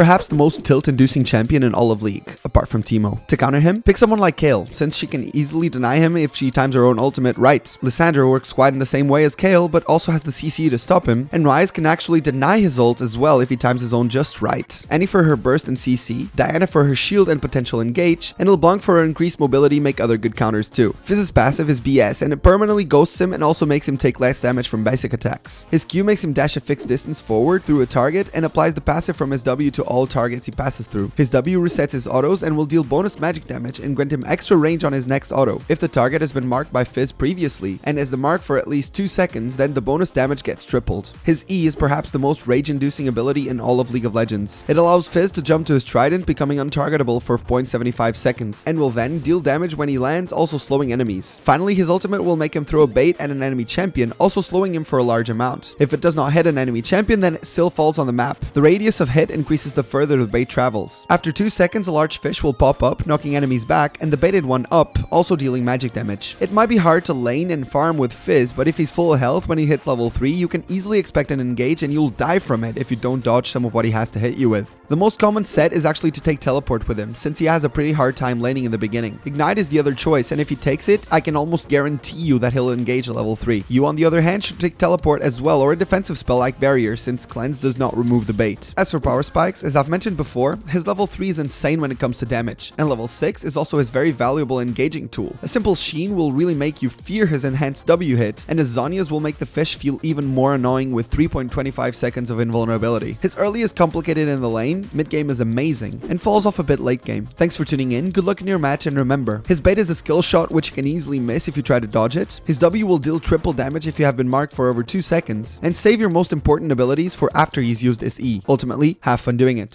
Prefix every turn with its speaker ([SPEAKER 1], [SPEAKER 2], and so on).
[SPEAKER 1] perhaps the most tilt-inducing champion in all of League, apart from Teemo. To counter him, pick someone like Kayle, since she can easily deny him if she times her own ultimate right. Lissandra works quite in the same way as Kayle, but also has the CC to stop him, and Ryze can actually deny his ult as well if he times his own just right. Annie for her burst and CC, Diana for her shield and potential engage, and LeBlanc for her increased mobility make other good counters too. Fizz's passive is BS, and it permanently ghosts him and also makes him take less damage from basic attacks. His Q makes him dash a fixed distance forward through a target and applies the passive from his W to all targets he passes through. His W resets his autos and will deal bonus magic damage and grant him extra range on his next auto. If the target has been marked by Fizz previously and is the mark for at least 2 seconds, then the bonus damage gets tripled. His E is perhaps the most rage-inducing ability in all of League of Legends. It allows Fizz to jump to his trident, becoming untargetable for 0.75 seconds, and will then deal damage when he lands, also slowing enemies. Finally, his ultimate will make him throw a bait at an enemy champion, also slowing him for a large amount. If it does not hit an enemy champion, then it still falls on the map. The radius of hit increases the further the bait travels. After 2 seconds, a large fish will pop up, knocking enemies back, and the baited one up, also dealing magic damage. It might be hard to lane and farm with Fizz, but if he's full health when he hits level 3, you can easily expect an engage and you'll die from it if you don't dodge some of what he has to hit you with. The most common set is actually to take teleport with him, since he has a pretty hard time laning in the beginning. Ignite is the other choice, and if he takes it, I can almost guarantee you that he'll engage at level 3. You on the other hand should take teleport as well or a defensive spell like barrier since cleanse does not remove the bait. As for power spikes, as I've mentioned before, his level 3 is insane when it comes to damage, and level 6 is also his very valuable engaging tool. A simple sheen will really make you fear his enhanced W hit, and his Zhonya's will make the fish feel even more annoying with 3.25 seconds of invulnerability. His early is complicated in the lane, mid game is amazing, and falls off a bit late game. Thanks for tuning in, good luck in your match, and remember, his bait is a skill shot which you can easily miss if you try to dodge it, his W will deal triple damage if you have been marked for over 2 seconds, and save your most important abilities for after he's used his E. Ultimately, have fun doing it.